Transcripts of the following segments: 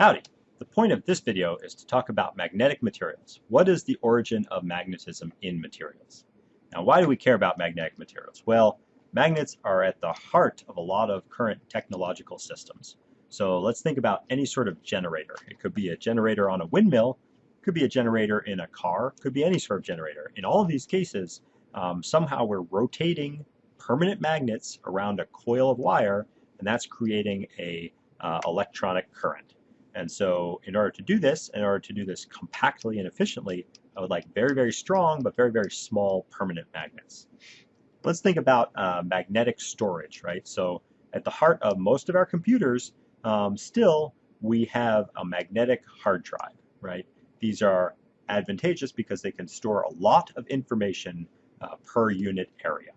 Howdy! The point of this video is to talk about magnetic materials. What is the origin of magnetism in materials? Now why do we care about magnetic materials? Well, magnets are at the heart of a lot of current technological systems. So let's think about any sort of generator. It could be a generator on a windmill, could be a generator in a car, could be any sort of generator. In all of these cases, um, somehow we're rotating permanent magnets around a coil of wire, and that's creating a uh, electronic current. And so in order to do this, in order to do this compactly and efficiently, I would like very, very strong but very, very small permanent magnets. Let's think about uh, magnetic storage, right? So at the heart of most of our computers, um, still we have a magnetic hard drive, right? These are advantageous because they can store a lot of information uh, per unit area.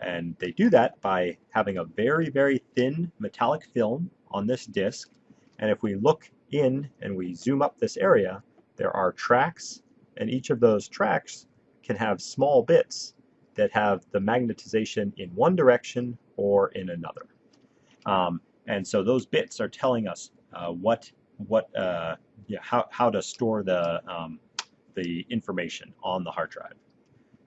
And they do that by having a very, very thin metallic film on this disk. And if we look in and we zoom up this area, there are tracks, and each of those tracks can have small bits that have the magnetization in one direction or in another. Um, and so those bits are telling us uh, what what uh, yeah, how, how to store the um, the information on the hard drive.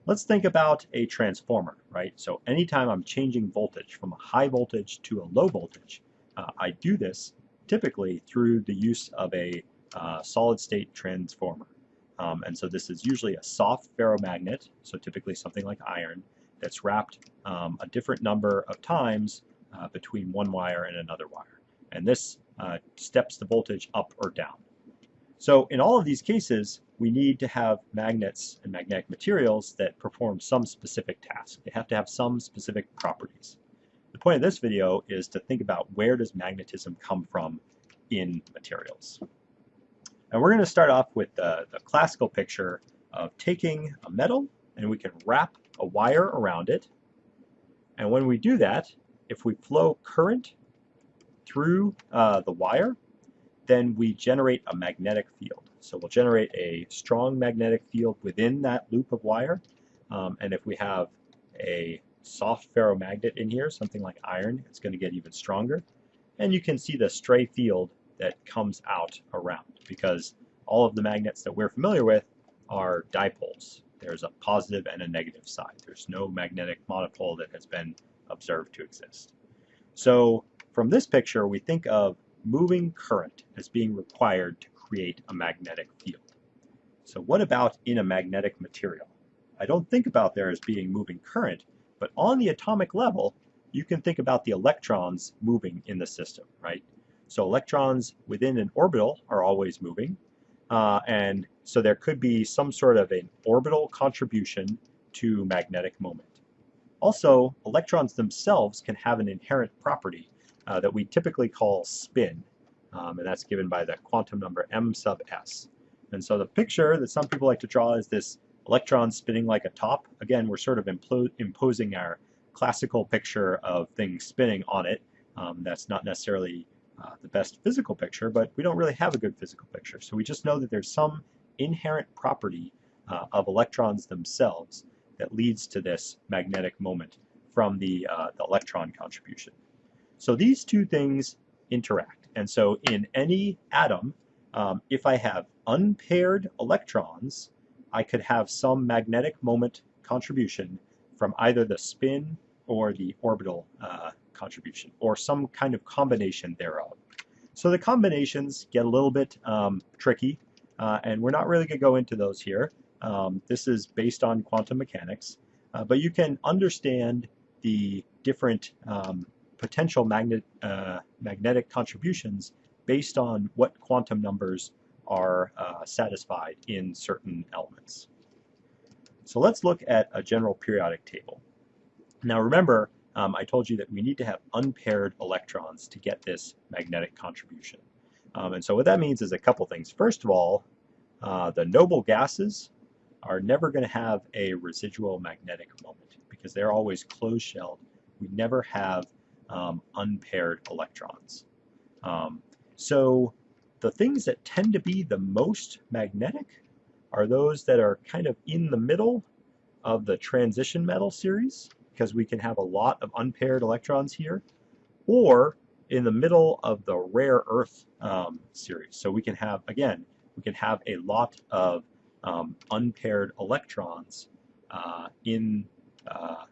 Let's think about a transformer, right? So anytime I'm changing voltage from a high voltage to a low voltage, uh, I do this typically through the use of a uh, solid state transformer. Um, and so this is usually a soft ferromagnet, so typically something like iron, that's wrapped um, a different number of times uh, between one wire and another wire. And this uh, steps the voltage up or down. So in all of these cases, we need to have magnets and magnetic materials that perform some specific task. They have to have some specific properties. The point of this video is to think about where does magnetism come from in materials. And we're going to start off with the, the classical picture of taking a metal and we can wrap a wire around it. And when we do that, if we flow current through uh, the wire, then we generate a magnetic field. So we'll generate a strong magnetic field within that loop of wire. Um, and if we have a soft ferromagnet in here, something like iron, it's going to get even stronger. And you can see the stray field that comes out around because all of the magnets that we're familiar with are dipoles. There's a positive and a negative side. There's no magnetic monopole that has been observed to exist. So from this picture, we think of moving current as being required to create a magnetic field. So what about in a magnetic material? I don't think about there as being moving current, but on the atomic level, you can think about the electrons moving in the system, right? So electrons within an orbital are always moving, uh, and so there could be some sort of an orbital contribution to magnetic moment. Also, electrons themselves can have an inherent property uh, that we typically call spin, um, and that's given by the quantum number m sub s. And so the picture that some people like to draw is this electrons spinning like a top. Again, we're sort of imposing our classical picture of things spinning on it. Um, that's not necessarily uh, the best physical picture, but we don't really have a good physical picture. So we just know that there's some inherent property uh, of electrons themselves that leads to this magnetic moment from the, uh, the electron contribution. So these two things interact. And so in any atom, um, if I have unpaired electrons, I could have some magnetic moment contribution from either the spin or the orbital uh, contribution, or some kind of combination thereof. So the combinations get a little bit um, tricky, uh, and we're not really going to go into those here. Um, this is based on quantum mechanics, uh, but you can understand the different um, potential magnet, uh, magnetic contributions based on what quantum numbers are uh, satisfied in certain elements. So let's look at a general periodic table. Now remember, um, I told you that we need to have unpaired electrons to get this magnetic contribution. Um, and so what that means is a couple things. First of all, uh, the noble gases are never going to have a residual magnetic moment because they're always closed-shelled. We never have um, unpaired electrons. Um, so the things that tend to be the most magnetic are those that are kind of in the middle of the transition metal series because we can have a lot of unpaired electrons here or in the middle of the rare earth um, series. So we can have, again, we can have a lot of um, unpaired electrons uh, in, uh,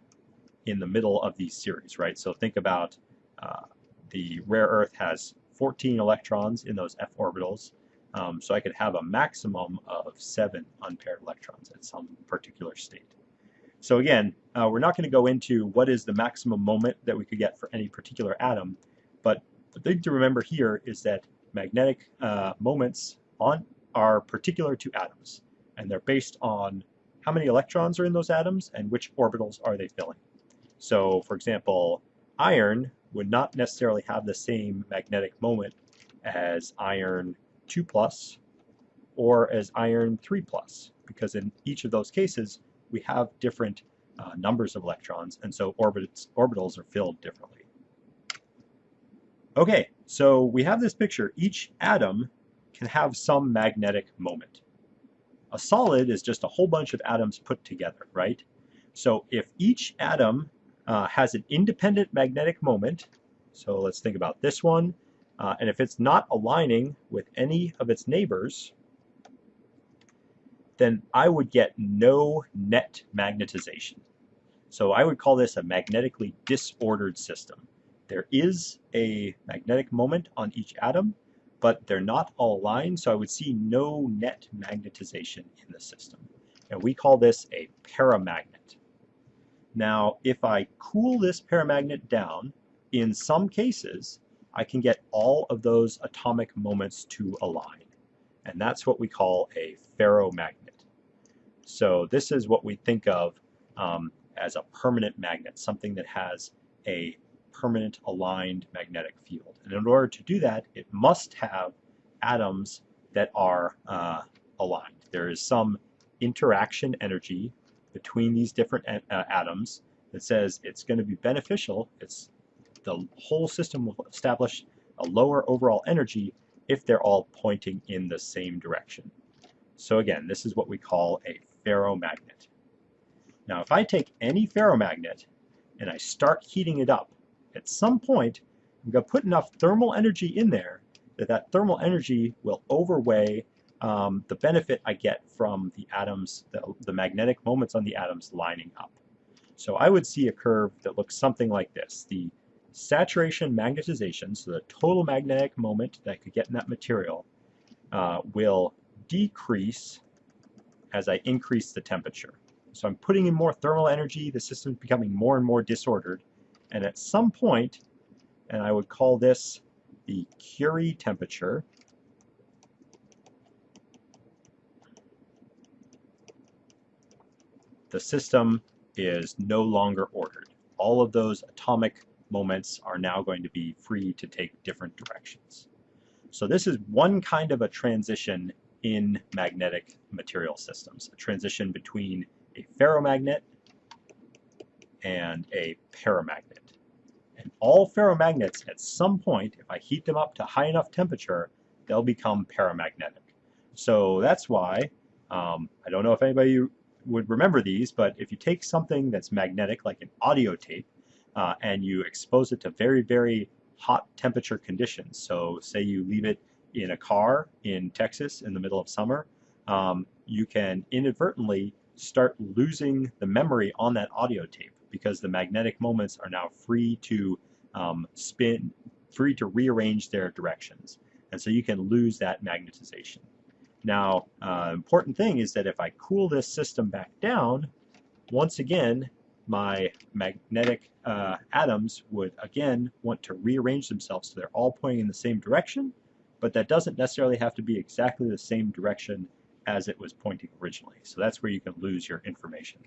in the middle of these series, right? So think about uh, the rare earth has 14 electrons in those f orbitals. Um, so I could have a maximum of seven unpaired electrons at some particular state. So again, uh, we're not going to go into what is the maximum moment that we could get for any particular atom, but the thing to remember here is that magnetic uh, moments on are particular to atoms, and they're based on how many electrons are in those atoms and which orbitals are they filling. So for example, iron would not necessarily have the same magnetic moment as iron 2 plus or as iron 3 plus, because in each of those cases, we have different uh, numbers of electrons, and so orbits, orbitals are filled differently. Okay, so we have this picture. Each atom can have some magnetic moment. A solid is just a whole bunch of atoms put together, right? So if each atom uh, has an independent magnetic moment, so let's think about this one, uh, and if it's not aligning with any of its neighbors, then I would get no net magnetization. So I would call this a magnetically disordered system. There is a magnetic moment on each atom, but they're not all aligned, so I would see no net magnetization in the system. And we call this a paramagnet. Now, if I cool this paramagnet down, in some cases, I can get all of those atomic moments to align. And that's what we call a ferromagnet. So this is what we think of um, as a permanent magnet, something that has a permanent aligned magnetic field. And in order to do that, it must have atoms that are uh, aligned. There is some interaction energy between these different uh, atoms that says it's going to be beneficial. It's the whole system will establish a lower overall energy if they're all pointing in the same direction. So again, this is what we call a ferromagnet. Now if I take any ferromagnet and I start heating it up, at some point I'm going to put enough thermal energy in there that that thermal energy will overweigh um, the benefit I get from the atoms, the, the magnetic moments on the atoms lining up. So I would see a curve that looks something like this. The saturation magnetization, so the total magnetic moment that I could get in that material, uh, will decrease as I increase the temperature. So I'm putting in more thermal energy, the system's becoming more and more disordered, and at some point, and I would call this the Curie temperature, the system is no longer ordered. All of those atomic moments are now going to be free to take different directions. So this is one kind of a transition in magnetic material systems, a transition between a ferromagnet and a paramagnet. And all ferromagnets, at some point, if I heat them up to high enough temperature, they'll become paramagnetic. So that's why, um, I don't know if anybody would remember these, but if you take something that's magnetic, like an audio tape, uh, and you expose it to very, very hot temperature conditions, so say you leave it in a car in Texas in the middle of summer, um, you can inadvertently start losing the memory on that audio tape because the magnetic moments are now free to um, spin, free to rearrange their directions. And so you can lose that magnetization. Now, uh, important thing is that if I cool this system back down, once again, my magnetic uh, atoms would again want to rearrange themselves so they're all pointing in the same direction but that doesn't necessarily have to be exactly the same direction as it was pointing originally. So that's where you can lose your information.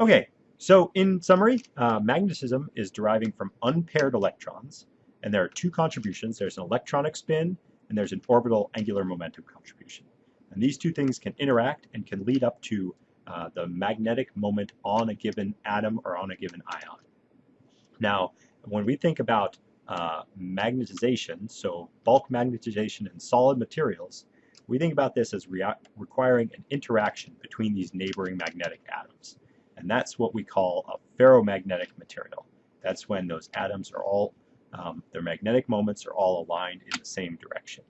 Okay, so in summary, uh, magnetism is deriving from unpaired electrons, and there are two contributions. There's an electronic spin, and there's an orbital angular momentum contribution. And these two things can interact and can lead up to uh, the magnetic moment on a given atom or on a given ion. Now, when we think about uh, magnetization, so bulk magnetization in solid materials, we think about this as requiring an interaction between these neighboring magnetic atoms. And that's what we call a ferromagnetic material. That's when those atoms are all Um, their magnetic moments are all aligned in the same direction.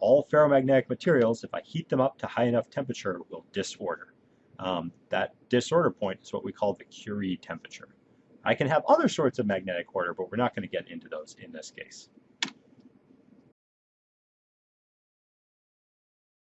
All ferromagnetic materials, if I heat them up to high enough temperature, will disorder. Um, that disorder point is what we call the Curie temperature. I can have other sorts of magnetic order, but we're not going to get into those in this case.